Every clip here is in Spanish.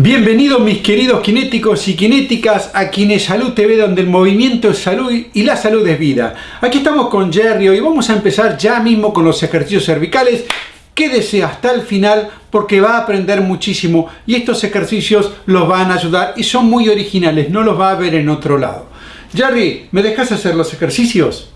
Bienvenidos mis queridos kinéticos y kinéticas a Salud TV donde el movimiento es salud y la salud es vida. Aquí estamos con Jerry y vamos a empezar ya mismo con los ejercicios cervicales. Quédese hasta el final porque va a aprender muchísimo y estos ejercicios los van a ayudar y son muy originales, no los va a ver en otro lado. Jerry, ¿me dejas hacer los ejercicios?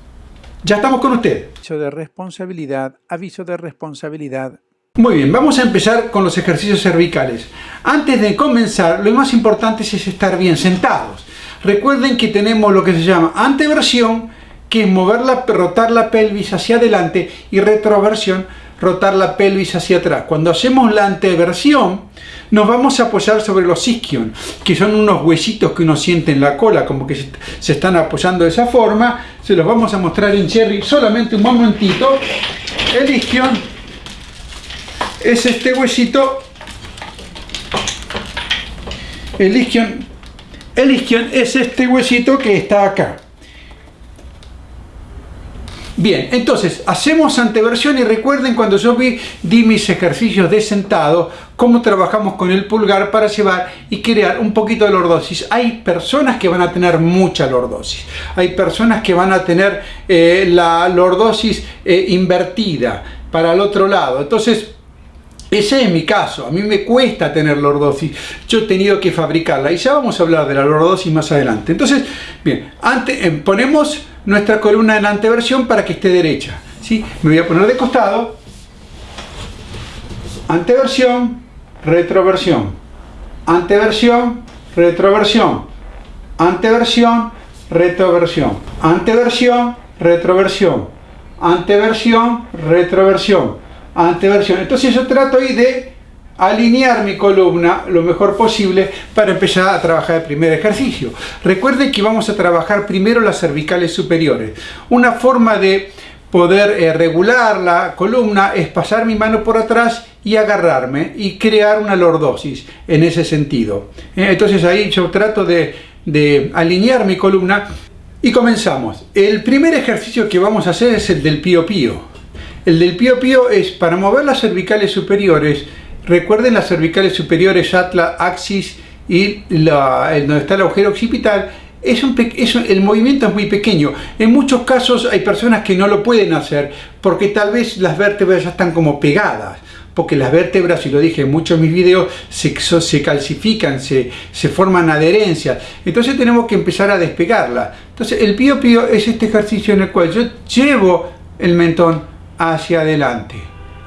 Ya estamos con usted. Aviso de responsabilidad, aviso de responsabilidad. Muy bien, vamos a empezar con los ejercicios cervicales. Antes de comenzar, lo más importante es estar bien sentados. Recuerden que tenemos lo que se llama anteversión, que es mover la, rotar la pelvis hacia adelante, y retroversión, rotar la pelvis hacia atrás. Cuando hacemos la anteversión, nos vamos a apoyar sobre los isquion, que son unos huesitos que uno siente en la cola, como que se están apoyando de esa forma. Se los vamos a mostrar en Cherry solamente un momentito. El isquion es este huesito, el isquion, el isquion es este huesito que está acá. Bien, entonces hacemos anteversión y recuerden cuando yo vi, di mis ejercicios de sentado, cómo trabajamos con el pulgar para llevar y crear un poquito de lordosis. Hay personas que van a tener mucha lordosis, hay personas que van a tener eh, la lordosis eh, invertida para el otro lado. Entonces, ese es mi caso, a mí me cuesta tener lordosis, yo he tenido que fabricarla. Y ya vamos a hablar de la lordosis más adelante. Entonces, bien, antes, eh, ponemos nuestra columna en anteversión para que esté derecha. ¿sí? Me voy a poner de costado, anteversión, retroversión, anteversión, retroversión, anteversión, retroversión, anteversión, retroversión, anteversión, retroversión anteversión. Entonces yo trato ahí de alinear mi columna lo mejor posible para empezar a trabajar el primer ejercicio. Recuerden que vamos a trabajar primero las cervicales superiores. Una forma de poder eh, regular la columna es pasar mi mano por atrás y agarrarme y crear una lordosis en ese sentido. Eh, entonces ahí yo trato de, de alinear mi columna y comenzamos. El primer ejercicio que vamos a hacer es el del pío pío. El del pío pío es para mover las cervicales superiores. Recuerden las cervicales superiores, atla, axis y la, donde está el agujero occipital. Es el movimiento es muy pequeño. En muchos casos hay personas que no lo pueden hacer porque tal vez las vértebras ya están como pegadas porque las vértebras, y lo dije en muchos de mis videos, se, calcifican, se, se, forman adherencias. Entonces tenemos que empezar a despegarla. Entonces el pío pío es este ejercicio en el cual yo llevo el mentón hacia adelante.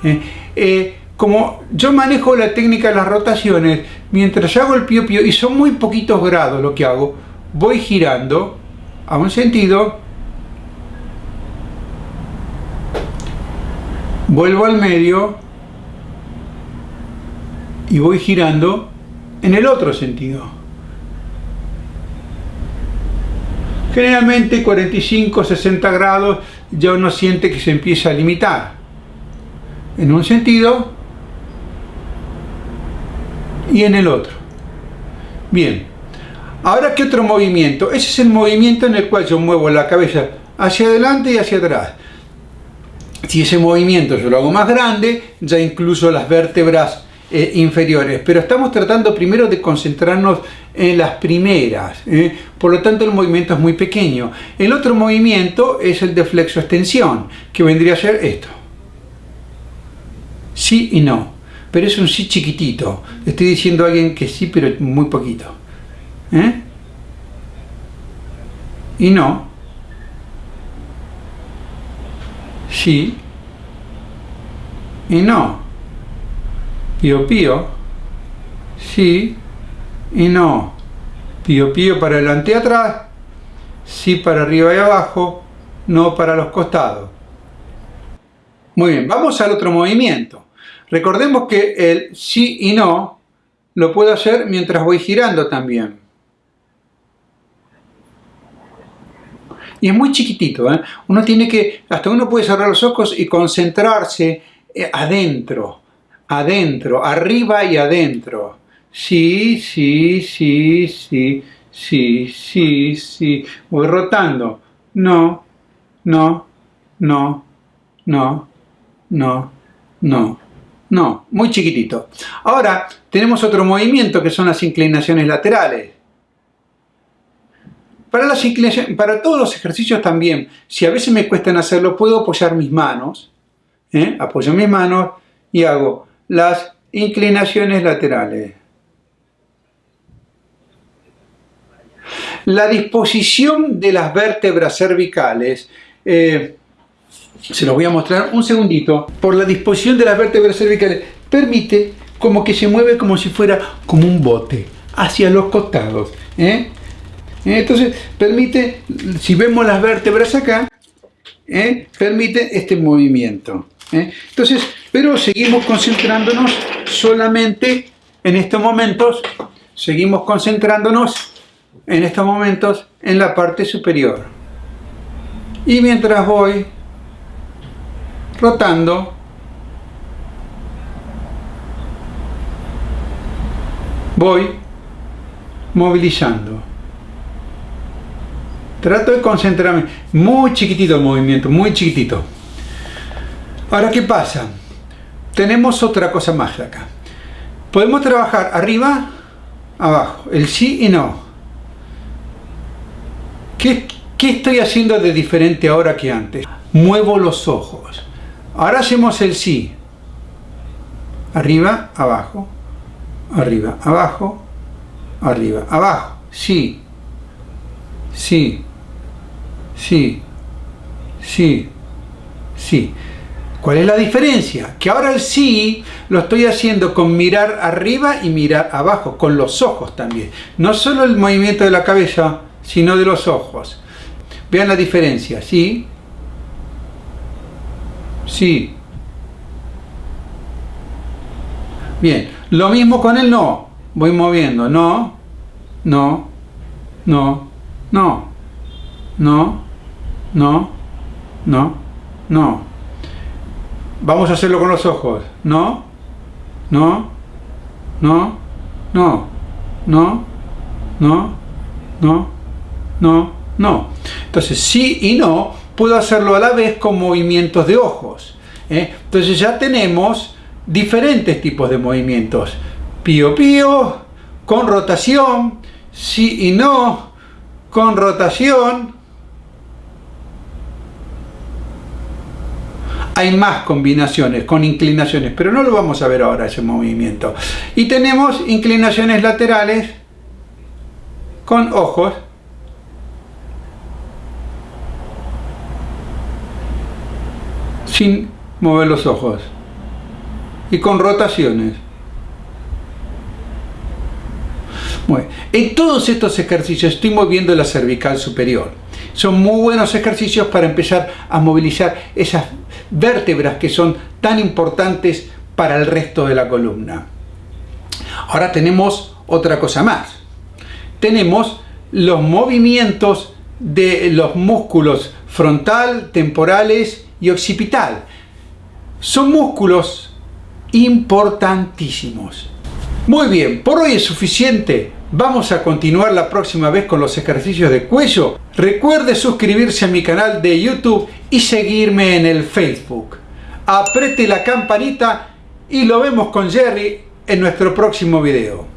¿eh? Eh, como yo manejo la técnica de las rotaciones, mientras hago el pío pío, y son muy poquitos grados lo que hago, voy girando a un sentido, vuelvo al medio y voy girando en el otro sentido. Generalmente 45-60 grados ya uno siente que se empieza a limitar. En un sentido y en el otro. Bien. Ahora, ¿qué otro movimiento? Ese es el movimiento en el cual yo muevo la cabeza hacia adelante y hacia atrás. Si ese movimiento yo lo hago más grande, ya incluso las vértebras eh, inferiores, pero estamos tratando primero de concentrarnos en las primeras, ¿eh? por lo tanto el movimiento es muy pequeño. El otro movimiento es el de flexo-extensión, que vendría a ser esto. Sí y no, pero es un sí chiquitito. Estoy diciendo a alguien que sí, pero muy poquito. ¿eh? Y no. Sí. Y no pío pío, sí y no, pío pío para adelante y atrás, sí para arriba y abajo, no para los costados. Muy bien, vamos al otro movimiento. Recordemos que el sí y no lo puedo hacer mientras voy girando también. Y es muy chiquitito, ¿eh? uno tiene que, hasta uno puede cerrar los ojos y concentrarse eh, adentro adentro, arriba y adentro. Sí, sí, sí, sí, sí, sí, sí. Voy rotando. No, no, no, no, no, no, No, muy chiquitito. Ahora tenemos otro movimiento que son las inclinaciones laterales. Para, las para todos los ejercicios también, si a veces me cuestan hacerlo, puedo apoyar mis manos. ¿eh? Apoyo mis manos y hago las inclinaciones laterales. La disposición de las vértebras cervicales, eh, se lo voy a mostrar un segundito, por la disposición de las vértebras cervicales, permite como que se mueve como si fuera como un bote, hacia los costados. ¿eh? Entonces, permite, si vemos las vértebras acá, ¿eh? permite este movimiento. Entonces, pero seguimos concentrándonos solamente en estos momentos, seguimos concentrándonos en estos momentos en la parte superior. Y mientras voy rotando, voy movilizando. Trato de concentrarme. Muy chiquitito el movimiento, muy chiquitito. Ahora, ¿qué pasa? Tenemos otra cosa más acá. Podemos trabajar arriba, abajo, el sí y no. ¿Qué, estoy haciendo de diferente ahora que antes? Muevo los ojos. Ahora hacemos el sí. Arriba, abajo, arriba, abajo, arriba, abajo. Sí, sí, sí, sí, sí. ¿Cuál es la diferencia? Que ahora el sí lo estoy haciendo con mirar arriba y mirar abajo, con los ojos también. No solo el movimiento de la cabeza, sino de los ojos. Vean la diferencia, ¿sí? Sí. Bien, lo mismo con el no. Voy moviendo, no, no, no, no, no, no, no, no. Vamos a hacerlo con los ojos. No, no, no, no, no, no, no, no, no. Entonces, sí y no, puedo hacerlo a la vez con movimientos de ojos. ¿eh? Entonces ya tenemos diferentes tipos de movimientos. Pío pío, con rotación, sí y no, con rotación. Hay más combinaciones con inclinaciones, pero no lo vamos a ver ahora ese movimiento. Y tenemos inclinaciones laterales con ojos sin mover los ojos y con rotaciones. Bueno, en todos estos ejercicios estoy moviendo la cervical superior. Son muy buenos ejercicios para empezar a movilizar esas vértebras que son tan importantes para el resto de la columna. Ahora tenemos otra cosa más. Tenemos los movimientos de los músculos frontal, temporales y occipital. Son músculos importantísimos. Muy bien, por hoy es suficiente. Vamos a continuar la próxima vez con los ejercicios de cuello. Recuerde suscribirse a mi canal de YouTube y seguirme en el Facebook. Aprete la campanita y lo vemos con Jerry en nuestro próximo video.